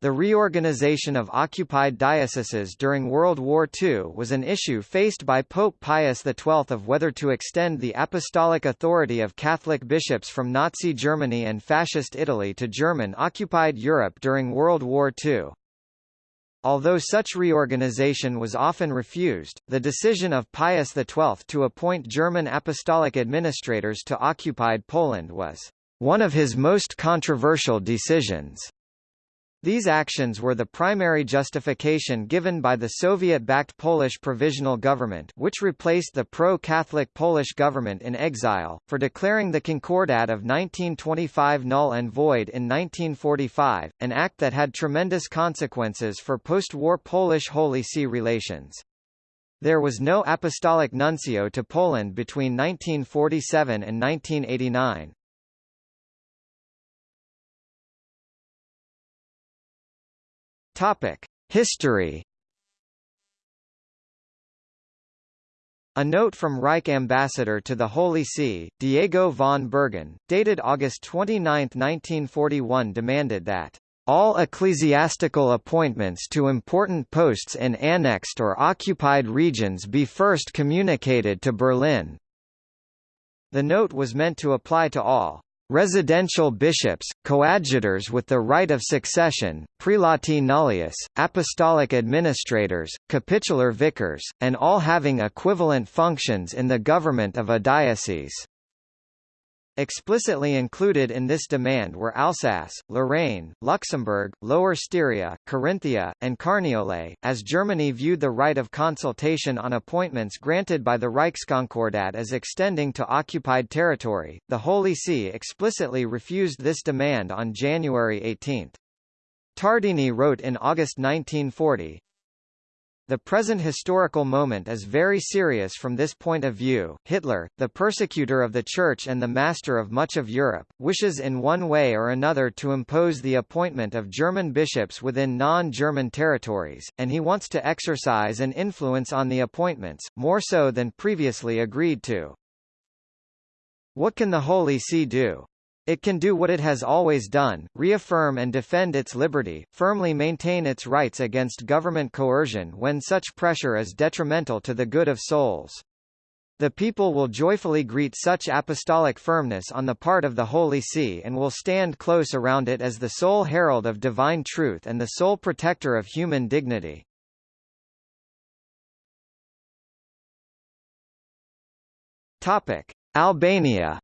The reorganization of occupied dioceses during World War II was an issue faced by Pope Pius XII of whether to extend the apostolic authority of Catholic bishops from Nazi Germany and Fascist Italy to German-occupied Europe during World War II. Although such reorganization was often refused, the decision of Pius XII to appoint German apostolic administrators to occupied Poland was one of his most controversial decisions. These actions were the primary justification given by the Soviet-backed Polish Provisional Government which replaced the pro-Catholic Polish government in exile, for declaring the Concordat of 1925 null and void in 1945, an act that had tremendous consequences for post-war Polish Holy See relations. There was no apostolic nuncio to Poland between 1947 and 1989. Topic: History. A note from Reich ambassador to the Holy See, Diego von Bergen, dated August 29, 1941 demanded that all ecclesiastical appointments to important posts in annexed or occupied regions be first communicated to Berlin. The note was meant to apply to all residential bishops, coadjutors with the right of succession, prelati nullius, apostolic administrators, capitular vicars, and all having equivalent functions in the government of a diocese. Explicitly included in this demand were Alsace, Lorraine, Luxembourg, Lower Styria, Carinthia, and Carniola, as Germany viewed the right of consultation on appointments granted by the Reichskonkordat as extending to occupied territory. The Holy See explicitly refused this demand on January 18. Tardini wrote in August 1940, the present historical moment is very serious from this point of view. Hitler, the persecutor of the Church and the master of much of Europe, wishes in one way or another to impose the appointment of German bishops within non-German territories, and he wants to exercise an influence on the appointments, more so than previously agreed to. What can the Holy See do? It can do what it has always done, reaffirm and defend its liberty, firmly maintain its rights against government coercion when such pressure is detrimental to the good of souls. The people will joyfully greet such apostolic firmness on the part of the Holy See and will stand close around it as the sole herald of divine truth and the sole protector of human dignity. Topic: Albania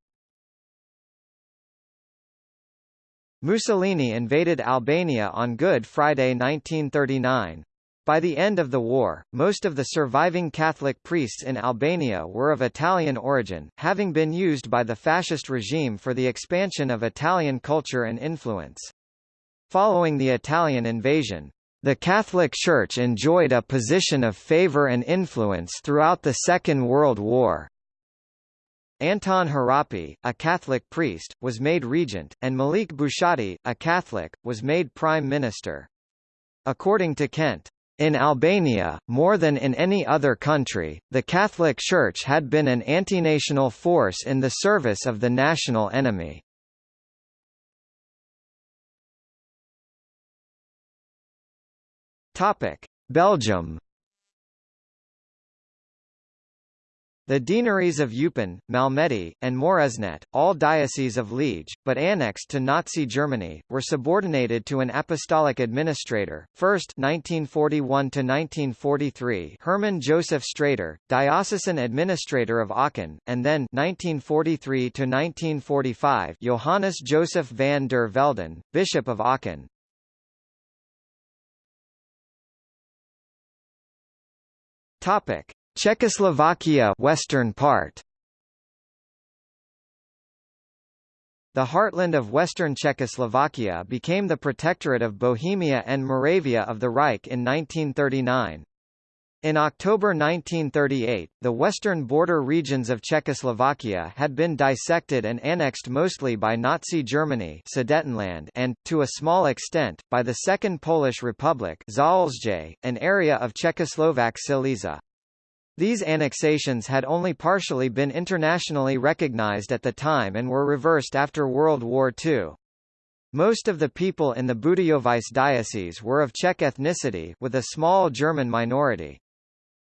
Mussolini invaded Albania on Good Friday 1939. By the end of the war, most of the surviving Catholic priests in Albania were of Italian origin, having been used by the fascist regime for the expansion of Italian culture and influence. Following the Italian invasion, the Catholic Church enjoyed a position of favor and influence throughout the Second World War. Anton Harapi, a Catholic priest, was made regent, and Malik Bushati, a Catholic, was made prime minister. According to Kent, in Albania, more than in any other country, the Catholic Church had been an antinational force in the service of the national enemy. Belgium The deaneries of Eupen, Malmedy, and Moresnet, all dioceses of Liege, but annexed to Nazi Germany, were subordinated to an apostolic administrator. First 1941 to 1943, Hermann Joseph Sträter, diocesan administrator of Aachen, and then 1943 to 1945, Johannes Joseph van der Velden, bishop of Aachen. Topic: Czechoslovakia western part The heartland of western Czechoslovakia became the protectorate of Bohemia and Moravia of the Reich in 1939. In October 1938, the western border regions of Czechoslovakia had been dissected and annexed mostly by Nazi Germany Sudetenland and, to a small extent, by the Second Polish Republic an area of Czechoslovak Silesia. These annexations had only partially been internationally recognized at the time and were reversed after World War II. Most of the people in the Budějovice diocese were of Czech ethnicity, with a small German minority.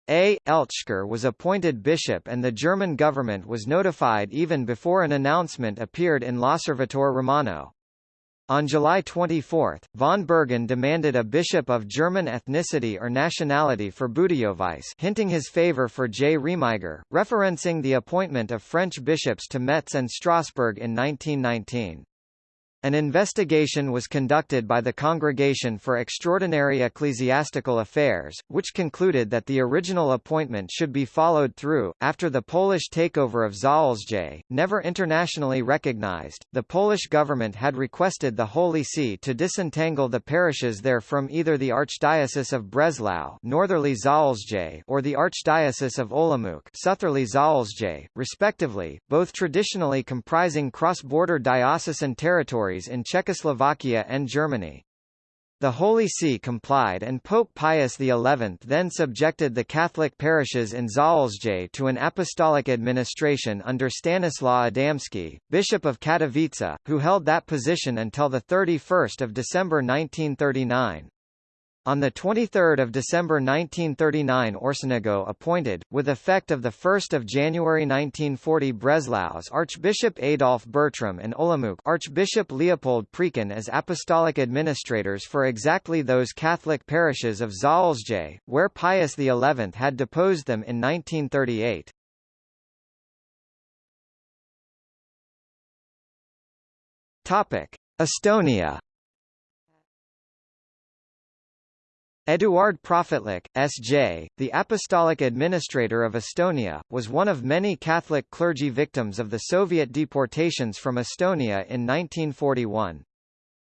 A. Eltschkner was appointed bishop and the German government was notified even before an announcement appeared in L'Osservatore Romano. On July 24, von Bergen demanded a bishop of German ethnicity or nationality for Budějovice hinting his favor for J. Remiger, referencing the appointment of French bishops to Metz and Strasbourg in 1919. An investigation was conducted by the Congregation for Extraordinary Ecclesiastical Affairs, which concluded that the original appointment should be followed through. After the Polish takeover of Zaolzie, never internationally recognized, the Polish government had requested the Holy See to disentangle the parishes there from either the Archdiocese of Breslau northerly Zaolzie or the Archdiocese of Olomouc southerly Zaolzie, respectively, both traditionally comprising cross-border diocesan territories in Czechoslovakia and Germany. The Holy See complied and Pope Pius XI then subjected the Catholic parishes in Zaolzie to an apostolic administration under Stanislaw Adamski, Bishop of Katowice, who held that position until 31 December 1939. On 23 December 1939 Orsenigo appointed, with effect of 1 January 1940 Breslau's Archbishop Adolf Bertram and Olomouc Archbishop Leopold Prečan as apostolic administrators for exactly those Catholic parishes of Zaolzie, where Pius XI had deposed them in 1938. Estonia Eduard Profitlich, S.J., the apostolic administrator of Estonia, was one of many Catholic clergy victims of the Soviet deportations from Estonia in 1941.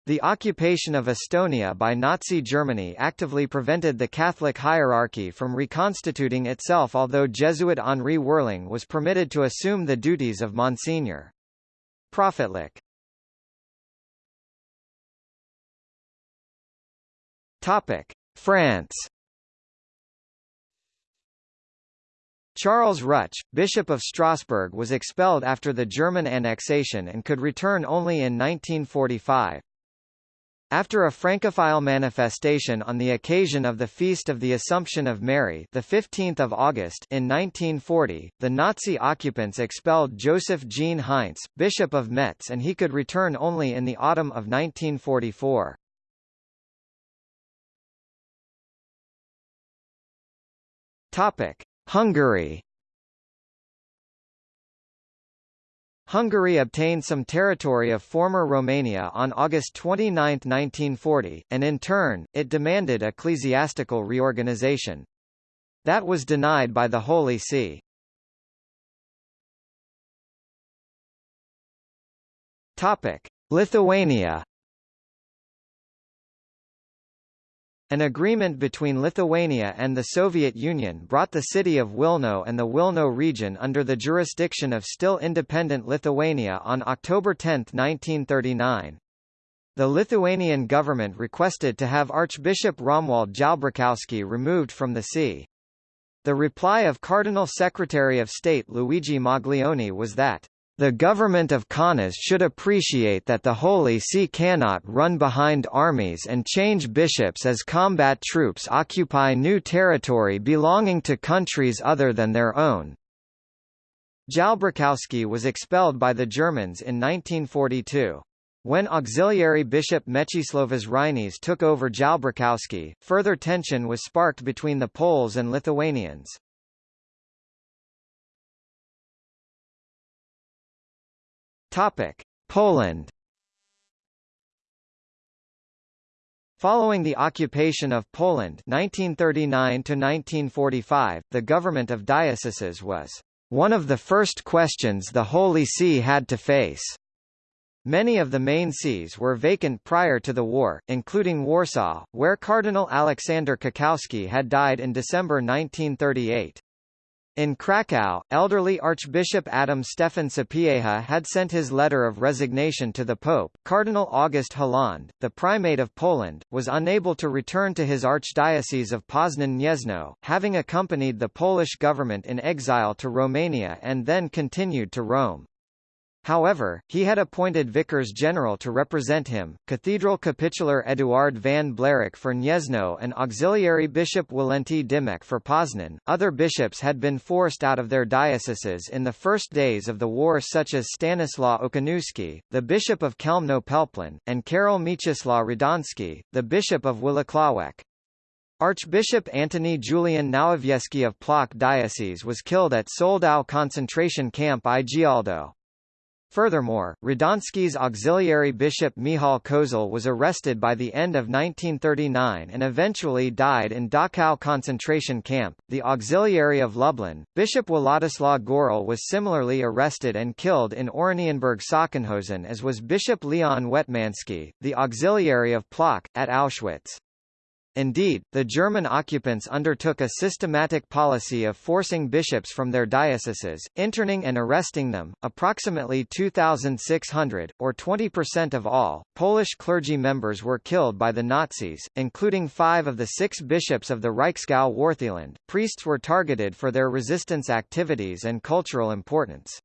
The occupation of Estonia by Nazi Germany actively prevented the Catholic hierarchy from reconstituting itself although Jesuit Henri Werling was permitted to assume the duties of Monsignor. Profitlich Topic. France Charles Ruch, Bishop of Strasbourg was expelled after the German annexation and could return only in 1945. After a Francophile manifestation on the occasion of the Feast of the Assumption of Mary the 15th of August in 1940, the Nazi occupants expelled Joseph Jean Heintz, Bishop of Metz and he could return only in the autumn of 1944. Topic: Hungary. Hungary obtained some territory of former Romania on August 29, 1940, and in turn, it demanded ecclesiastical reorganization. That was denied by the Holy See. Lithuania An agreement between Lithuania and the Soviet Union brought the city of Wilno and the Wilno region under the jurisdiction of still independent Lithuania on October 10, 1939. The Lithuanian government requested to have Archbishop Romuald Jalbrzykowski removed from the see. The reply of Cardinal Secretary of State Luigi Maglione was that the government of Kaunas should appreciate that the Holy See cannot run behind armies and change bishops as combat troops occupy new territory belonging to countries other than their own. Jalbrzykowski was expelled by the Germans in 1942. When auxiliary bishop Mečislovas Reinys took over Jalbrzykowski, further tension was sparked between the Poles and Lithuanians. Topic: Poland. Following the occupation of Poland 1939 to 1945, the government of dioceses was one of the first questions the Holy See had to face. Many of the main sees were vacant prior to the war, including Warsaw, where Cardinal Aleksander Kakowski had died in December 1938. In Krakow, elderly Archbishop Adam Stefan Sapieha had sent his letter of resignation to the Pope. Cardinal August Hlond, the Primate of Poland, was unable to return to his archdiocese of Poznan-Gniezno, having accompanied the Polish government in exile to Romania and then continued to Rome. However, he had appointed vicars general to represent him, cathedral capitular Eduard van Blericq for Gniezno and auxiliary bishop Walenty Dymek for Poznan. Other bishops had been forced out of their dioceses in the first days of the war such as Stanislaw Okoniewski, the bishop of Chełmno-Pelplin, and Karol Mieczysław Radomski, the bishop of Włocławek. Archbishop Antony Julian Nowowiejski of Plock Diocese was killed at Soldau concentration camp i Działdowo. Furthermore, Radomski's auxiliary bishop Michał Kozal was arrested by the end of 1939 and eventually died in Dachau concentration camp. The auxiliary of Lublin, Bishop Władysław Goral was similarly arrested and killed in Oranienburg Sachsenhausen as was Bishop Leon Wetmanski, the auxiliary of Plock, at Auschwitz. Indeed, the German occupants undertook a systematic policy of forcing bishops from their dioceses, interning and arresting them. Approximately 2,600, or 20% of all, Polish clergy members were killed by the Nazis, including five of the six bishops of the Reichsgau Wartheland. Priests were targeted for their resistance activities and cultural importance.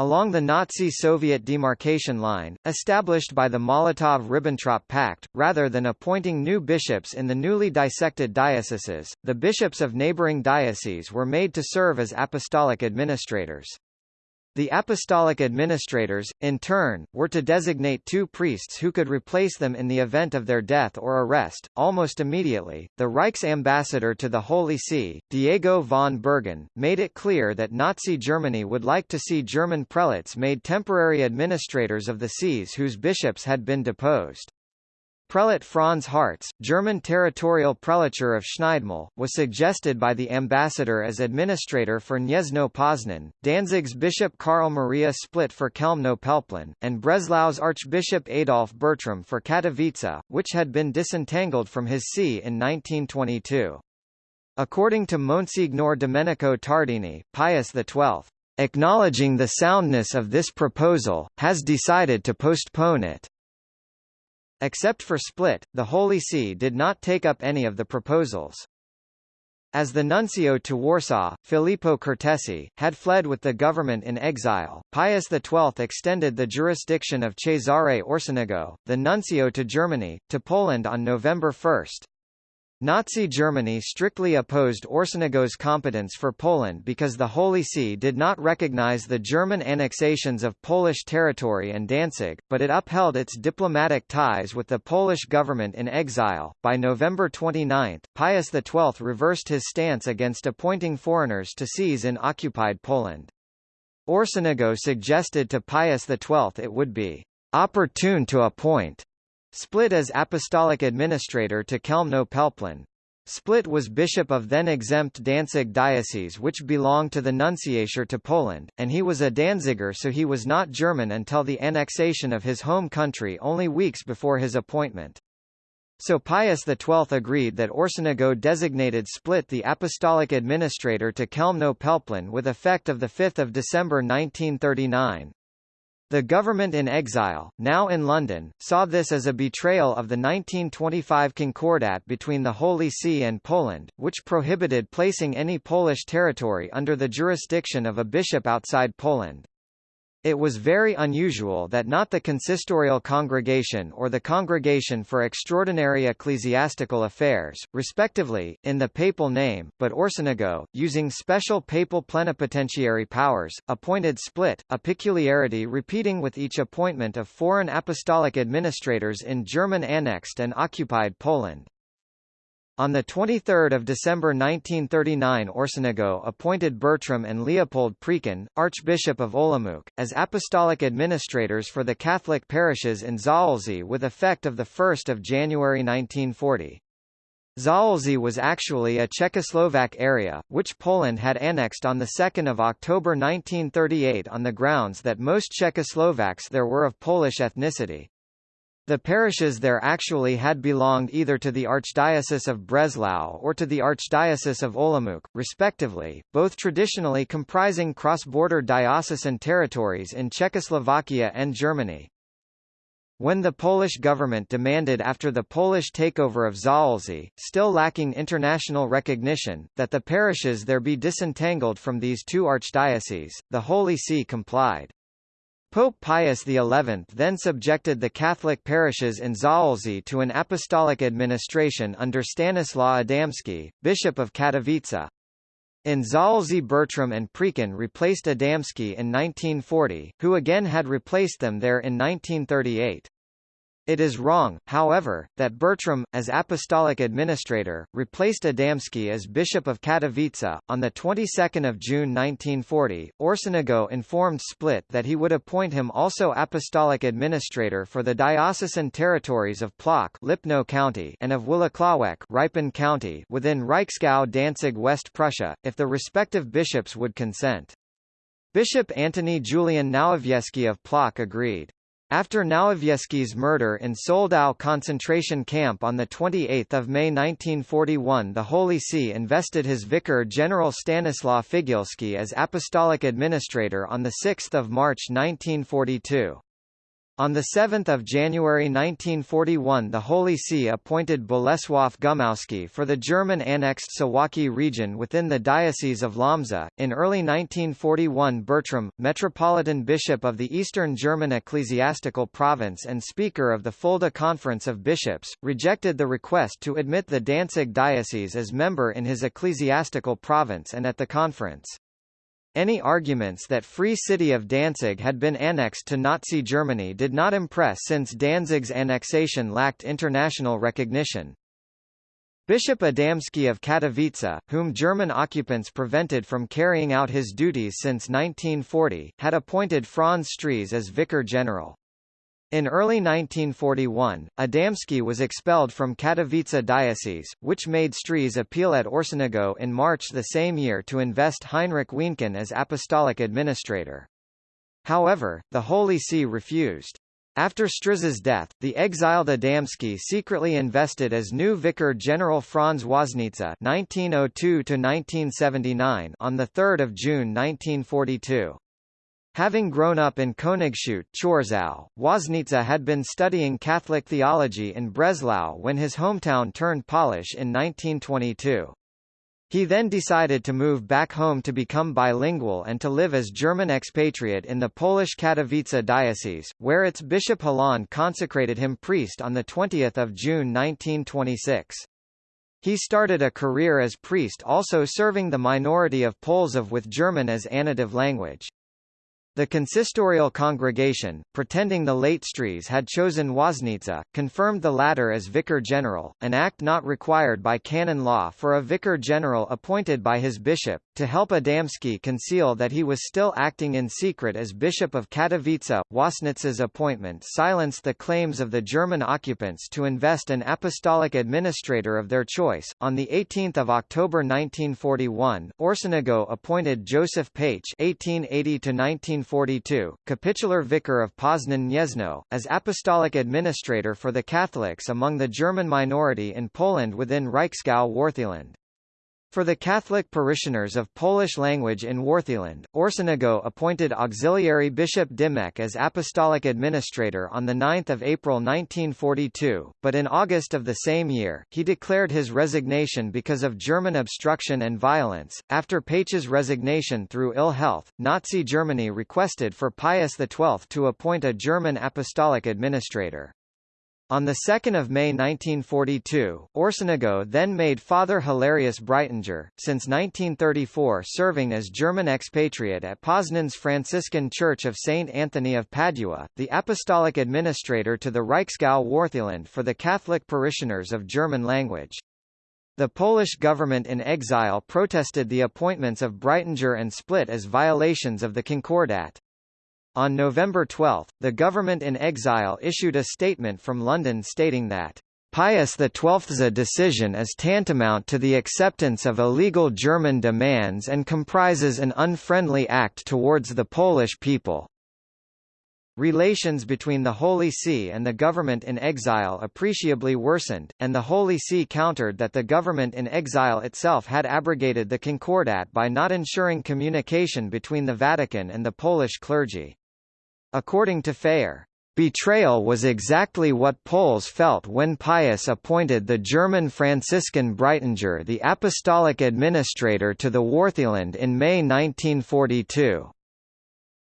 Along the Nazi-Soviet demarcation line, established by the Molotov–Ribbentrop Pact, rather than appointing new bishops in the newly dissected dioceses, the bishops of neighboring dioceses were made to serve as apostolic administrators. The apostolic administrators, in turn, were to designate two priests who could replace them in the event of their death or arrest. Almost immediately, the Reich's ambassador to the Holy See, Diego von Bergen, made it clear that Nazi Germany would like to see German prelates made temporary administrators of the sees whose bishops had been deposed. Prelate Franz Hartz, German territorial prelature of Schneidemühl, was suggested by the ambassador as administrator for Gniezno Poznan, Danzig's Bishop Karl Maria Splett for Chełmno-Pelplin, and Breslau's Archbishop Adolf Bertram for Katowice, which had been disentangled from his see in 1922. According to Monsignor Domenico Tardini, Pius XII, acknowledging the soundness of this proposal, has decided to postpone it. Except for Splett, the Holy See did not take up any of the proposals. As the nuncio to Warsaw, Filippo Cortesi, had fled with the government in exile, Pius XII extended the jurisdiction of Cesare Orsenigo, the nuncio to Germany, to Poland on November 1. Nazi Germany strictly opposed Orsenigo's competence for Poland because the Holy See did not recognize the German annexations of Polish territory and Danzig, but it upheld its diplomatic ties with the Polish government in exile. By November 29, Pius XII reversed his stance against appointing foreigners to sees in occupied Poland. Orsenigo suggested to Pius XII it would be opportune to appoint Splett as apostolic administrator to Chełmno-Pelplin. Splett was bishop of then-exempt Danzig diocese which belonged to the nunciature to Poland, and he was a Danziger so he was not German until the annexation of his home country only weeks before his appointment. So Pius XII agreed that Orsenigo designated Splett the apostolic administrator to Chełmno-Pelplin with effect of 5 December 1939. The government in exile, now in London, saw this as a betrayal of the 1925 Concordat between the Holy See and Poland, which prohibited placing any Polish territory under the jurisdiction of a bishop outside Poland. It was very unusual that not the consistorial congregation or the Congregation for Extraordinary Ecclesiastical Affairs, respectively, in the papal name, but Orsenigo, using special papal plenipotentiary powers, appointed Splett, a peculiarity repeating with each appointment of foreign apostolic administrators in German annexed and occupied Poland. On 23 December 1939 Orsenigo appointed Bertram and Leopold Prečan, Archbishop of Olomouc, as apostolic administrators for the Catholic parishes in Zaolzie with effect of the 1 of January 1940. Zaolzie was actually a Czechoslovak area, which Poland had annexed on 2 October 1938 on the grounds that most Czechoslovaks there were of Polish ethnicity. The parishes there actually had belonged either to the Archdiocese of Breslau or to the Archdiocese of Olomouc, respectively, both traditionally comprising cross-border diocesan territories in Czechoslovakia and Germany. When the Polish government demanded after the Polish takeover of Zaolzie, still lacking international recognition, that the parishes there be disentangled from these two archdioceses, the Holy See complied. Pope Pius XI then subjected the Catholic parishes in Zaolzie to an apostolic administration under Stanislaw Adamski, Bishop of Katowice. In Zaolzie Bertram and Prečan replaced Adamski in 1940, who again had replaced them there in 1938. It is wrong, however, that Bertram, as apostolic administrator, replaced Adamski as Bishop of Katowice. On the 22nd of June 1940, Orsenigo informed Splett that he would appoint him also apostolic administrator for the diocesan territories of Plock Lipno County and of Włocławek Rybin County within Reichsgau Danzig West Prussia, if the respective bishops would consent. Bishop Antony Julian Nowowiejski of Plock agreed. After Nowowiejski's murder in Soldau concentration camp on 28 May 1941 the Holy See invested his vicar general Stanislaw Figielski as apostolic administrator on 6 March 1942. On 7 January 1941 the Holy See appointed Bolesław Gumowski for the German-annexed Suwałki region within the Diocese of Łomża. In early 1941 Bertram, Metropolitan Bishop of the Eastern German Ecclesiastical Province and Speaker of the Fulda Conference of Bishops, rejected the request to admit the Danzig Diocese as member in his ecclesiastical province and at the conference. Any arguments that Free City of Danzig had been annexed to Nazi Germany did not impress since Danzig's annexation lacked international recognition. Bishop Adamski of Katowice, whom German occupants prevented from carrying out his duties since 1940, had appointed Franz Stries as vicar general. In early 1941, Adamski was expelled from Katowice diocese, which made Stries appeal at Orsenigo in March the same year to invest Heinrich Wienken as apostolic administrator. However, the Holy See refused. After Stries's death, the exiled Adamski secretly invested as new vicar general Franz Woźnica (1902–1979) on the 3rd of June 1942. Having grown up in Königshütte Chorzów, Woźnica had been studying Catholic theology in Breslau when his hometown turned Polish in 1922. He then decided to move back home to become bilingual and to live as German expatriate in the Polish Katowice diocese, where its Bishop Hlond consecrated him priest on 20 June 1926. He started a career as priest also serving the minority of Poles of with German as anative language. The consistorial congregation, pretending the late Stries had chosen Woźnica, confirmed the latter as vicar general, an act not required by canon law for a vicar general appointed by his bishop, to help Adamski conceal that he was still acting in secret as Bishop of Katowice. Woźnica's appointment silenced the claims of the German occupants to invest an apostolic administrator of their choice. On 18 October 1941, Orsenigo appointed Joseph Paech 1880 1942, capitular vicar of Poznan Gniezno, as apostolic administrator for the Catholics among the German minority in Poland within Reichsgau Wartheland. For the Catholic parishioners of Polish language in Wartheland, Orsenigo appointed Auxiliary Bishop Dymek as apostolic administrator on 9 April 1942, but in August of the same year, he declared his resignation because of German obstruction and violence. After Paech's resignation through ill health, Nazi Germany requested for Pius XII to appoint a German apostolic administrator. On 2 May 1942, Orsenigo then made Father Hilarius Breitinger, since 1934 serving as German expatriate at Poznan's Franciscan Church of St. Anthony of Padua, the apostolic administrator to the Reichsgau Wartheland for the Catholic parishioners of German language. The Polish government in exile protested the appointments of Breitinger and Splett as violations of the Concordat. On November 12, the government in exile issued a statement from London stating that Pius XII's decision is tantamount to the acceptance of illegal German demands and comprises an unfriendly act towards the Polish people. Relations between the Holy See and the government in exile appreciably worsened, and the Holy See countered that the government in exile itself had abrogated the Concordat by not ensuring communication between the Vatican and the Polish clergy. According to Phayer, Betrayal was exactly what Poles felt when Pius appointed the German Franciscan Breitinger the apostolic administrator to the Wartheland in May 1942.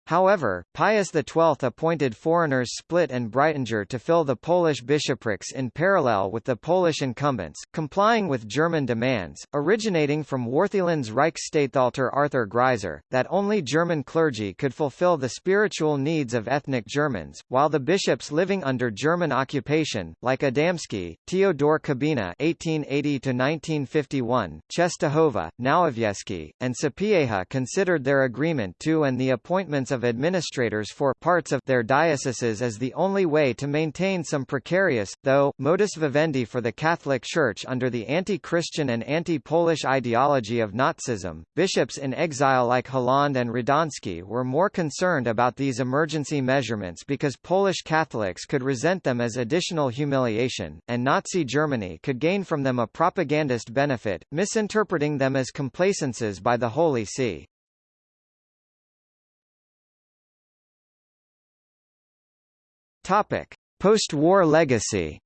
However, Pius XII appointed foreigners Splett and Breitinger to fill the Polish bishoprics in parallel with the Polish incumbents, complying with German demands, originating from Wartheland's Reichsstatthalter Arthur Greiser, that only German clergy could fulfill the spiritual needs of ethnic Germans, while the bishops living under German occupation, like Adamski, Theodor Kubina (1880–1951), Czestochowa, Nowowiejski, and Sapieha considered their agreement to and the appointments of administrators for parts of their dioceses as the only way to maintain some precarious, though, modus vivendi for the Catholic Church under the anti-Christian and anti-Polish ideology of Nazism. Bishops in exile like Hlond and Radomski were more concerned about these emergency measurements because Polish Catholics could resent them as additional humiliation, and Nazi Germany could gain from them a propagandist benefit, misinterpreting them as complacences by the Holy See. Topic: Post-war legacy.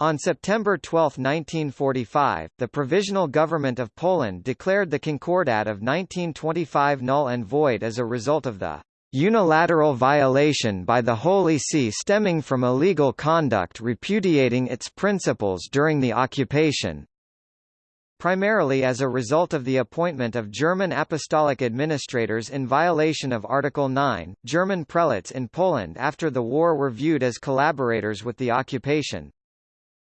On September 12, 1945, the Provisional Government of Poland declared the Concordat of 1925 null and void as a result of the unilateral violation by the Holy See stemming from illegal conduct repudiating its principles during the occupation primarily as a result of the appointment of German apostolic administrators in violation of Article 9. German prelates in Poland after the war were viewed as collaborators with the occupation.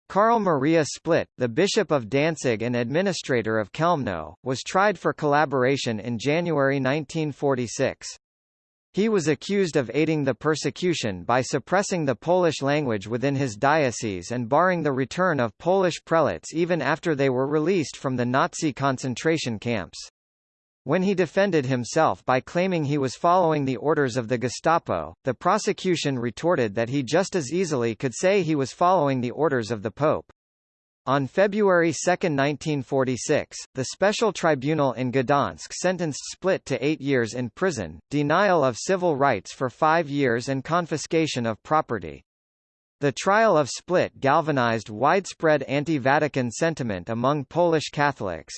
Karl Maria Splett, the Bishop of Danzig and administrator of Chełmno, was tried for collaboration in January 1946. He was accused of aiding the persecution by suppressing the Polish language within his diocese and barring the return of Polish prelates even after they were released from the Nazi concentration camps. When he defended himself by claiming he was following the orders of the Gestapo, the prosecution retorted that he just as easily could say he was following the orders of the Pope. On February 2, 1946, the Special Tribunal in Gdansk sentenced Splett to eight years in prison, denial of civil rights for five years and confiscation of property. The trial of Splett galvanized widespread anti-Vatican sentiment among Polish Catholics.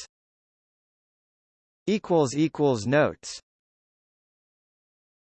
Notes